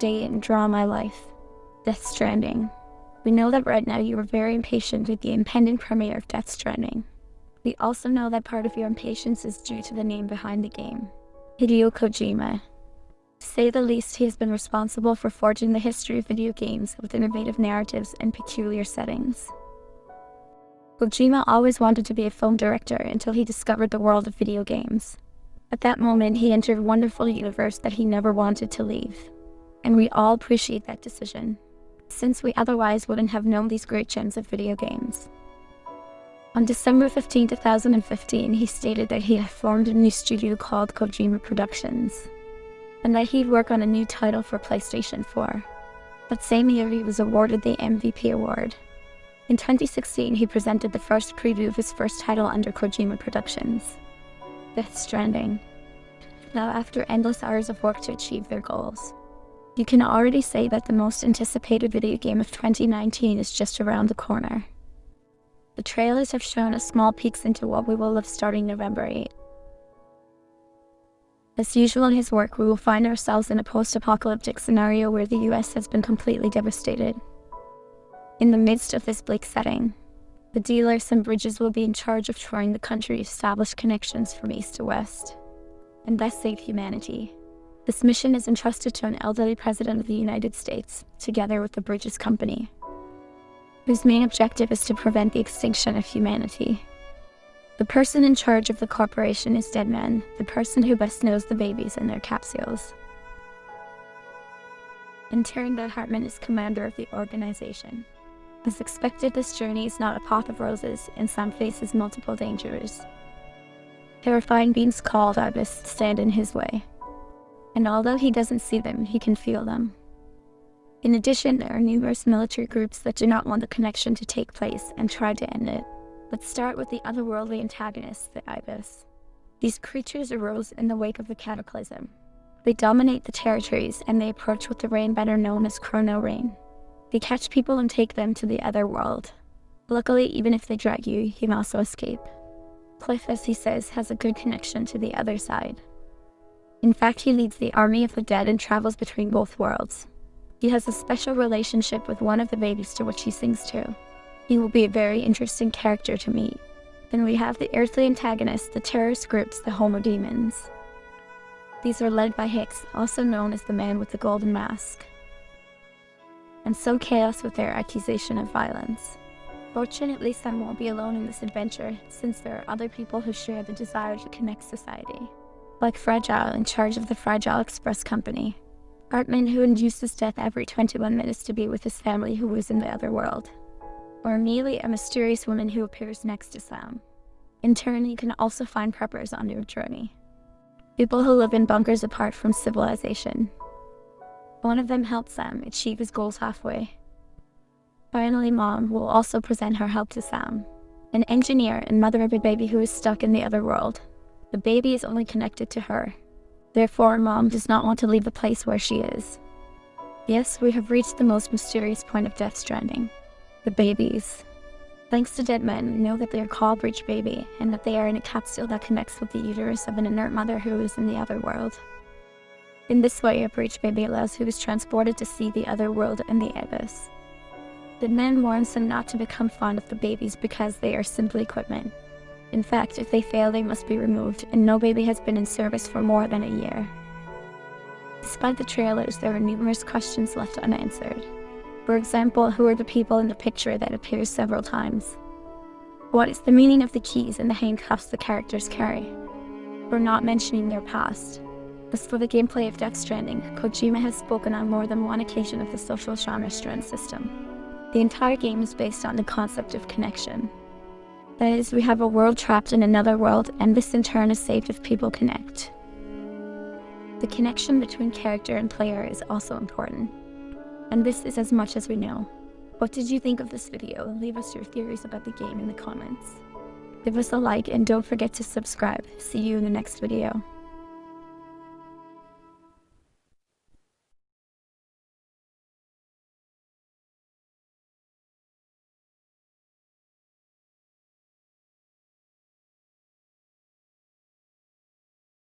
today in Draw My Life, Death Stranding. We know that right now you are very impatient with the impending premiere of Death Stranding. We also know that part of your impatience is due to the name behind the game, Hideo Kojima. To say the least, he has been responsible for forging the history of video games with innovative narratives and peculiar settings. Kojima always wanted to be a film director until he discovered the world of video games. At that moment, he entered a wonderful universe that he never wanted to leave. And we all appreciate that decision, since we otherwise wouldn't have known these great gems of video games. On December 15, 2015, he stated that he had formed a new studio called Kojima Productions, and that he'd work on a new title for PlayStation 4. That same year, he was awarded the MVP award. In 2016, he presented the first preview of his first title under Kojima Productions, Death Stranding. Now, after endless hours of work to achieve their goals, you can already say that the most anticipated video game of 2019 is just around the corner. The trailers have shown us small peeks into what we will live starting November 8. As usual in his work, we will find ourselves in a post-apocalyptic scenario where the US has been completely devastated. In the midst of this bleak setting, the dealers and bridges will be in charge of touring the country to establish connections from east to west, and thus save humanity. This mission is entrusted to an elderly president of the United States, together with the Bridges Company, whose main objective is to prevent the extinction of humanity. The person in charge of the corporation is Deadman, the person who best knows the babies and their capsules. And Teringa Hartman is commander of the organization. As expected, this journey is not a path of roses, and Sam faces multiple dangers. Terrifying beings called Ibis stand in his way. And although he doesn't see them, he can feel them. In addition, there are numerous military groups that do not want the connection to take place and try to end it. Let's start with the otherworldly antagonists, the Ibis. These creatures arose in the wake of the cataclysm. They dominate the territories and they approach with the rain better known as Chrono Rain. They catch people and take them to the other world. Luckily, even if they drag you, you can also escape. Cliff, as he says, has a good connection to the other side. In fact, he leads the army of the dead and travels between both worlds. He has a special relationship with one of the babies to which he sings to. He will be a very interesting character to meet. Then we have the earthly antagonists, the terrorist groups, the Homo Demens. These are led by Higgs, also known as the man with the golden mask. And so chaos with their accusation of violence. Fortunately, Sam won't be alone in this adventure, since there are other people who share the desire to connect society. Like Fragile, in charge of the Fragile Express Company, Heartman who induces death every 21 minutes to be with his family who was in the other world. Or Amelie, a mysterious woman who appears next to Sam. In turn, you can also find preppers on your journey. People who live in bunkers apart from civilization. One of them helps Sam achieve his goals halfway. Finally, Mom will also present her help to Sam, an engineer and mother of a baby who is stuck in the other world. The baby is only connected to her, Therefore, Mom does not want to leave the place where she is. Yes, we have reached the most mysterious point of Death Stranding. The babies. Thanks to dead men, know that they are called Bridge Baby, and that they are in a capsule that connects with the uterus of an inert mother who is in the other world. In this way, a Bridge Baby allows who is transported to see the other world and the abyss. The men warns them not to become fond of the babies because they are simply equipment. In fact, if they fail, they must be removed, and no baby has been in service for more than a year. Despite the trailers, there are numerous questions left unanswered. For example, who are the people in the picture that appears several times? What is the meaning of the keys and the handcuffs the characters carry? We're not mentioning their past. As for the gameplay of Death Stranding, Kojima has spoken on more than one occasion of the social genre strand system. The entire game is based on the concept of connection. That is, we have a world trapped in another world, and this in turn is saved if people connect. The connection between character and player is also important. And this is as much as we know. What did you think of this video? Leave us your theories about the game in the comments. Give us a like and don't forget to subscribe. See you in the next video.